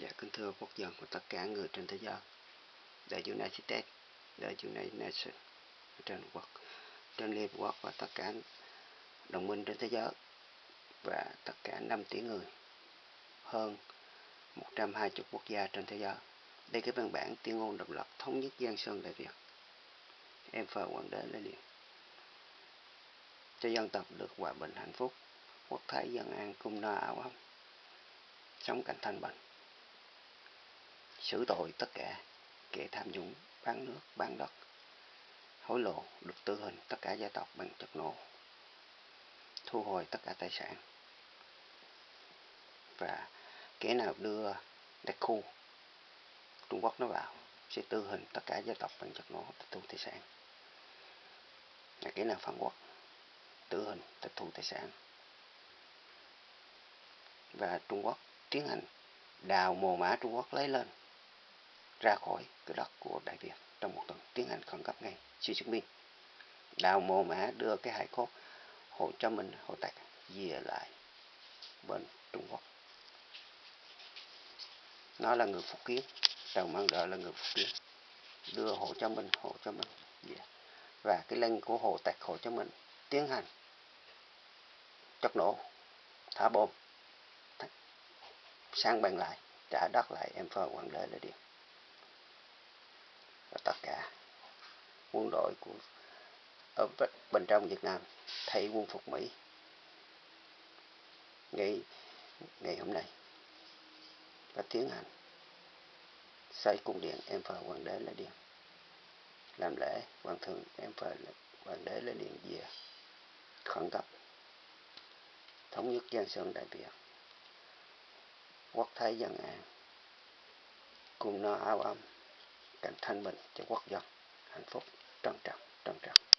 Dạ kính thưa quốc dân của tất cả người trên thế giới. The United States, The United Nations trên quốc, trên Liên Hợp Quốc và tất cả đồng minh trên thế giới và tất cả 5 tỷ người, hơn 120 quốc gia trên thế giới. Đây cái văn bản tuyên ngôn độc lập thống nhất Giang Sơn Đại Việt. Em phờ hoàng đế lên điện. Cho dân tộc được hòa bình hạnh phúc, quốc thái dân an cung no áo ấm, sống cảnh thanh bình xử tội tất cả kẻ tham nhũng, bán nước, bán đất, hối lộ được tư hình, tất cả gia tộc bằng chất nổ thu hồi tất cả tài sản. Và kẻ nào đưa đặc khu Trung Quốc nó vào, sẽ tư hình tất cả gia tộc bằng chất nổ tịch thu tài sản. Là kẻ nào phản quốc tử hình, tịch thu tài sản. Và Trung Quốc tiến hành đào mồ mã Trung Quốc lấy lên ra khỏi cửa đất của Đại Việt trong một tuần tiến hành khẩn cấp ngay chi chứng minh đào mồ mã đưa cái hải cốt Hồ cho mình Hồ Tạc về lại bên Trung Quốc. Nó là người Phúc Kiến, Tàu Mang Đợi là người Phúc Kiến. Đưa Hồ cho mình Hồ cho mình về và cái lệnh của Hồ Tạc Hồ cho mình tiến hành chất nổ, thả bom sang bằng lại, trả đất lại, em phờ hoàng đế là điện và tất cả quân đội của, ở bên trong Việt Nam, thay quân phục Mỹ. Ngày ngày hôm nay và tiến hành xây cung điện em phờ hoàng đế lễ điện làm lễ, hoàng thượng em phờ hoàng đế lễ điện về khẩn cấp, thống nhất giang sơn đại việt, quốc thái dân an, cùng no áo ấm, cảnh thanh bình cho quốc dân hạnh phúc. dunk down, dunk down.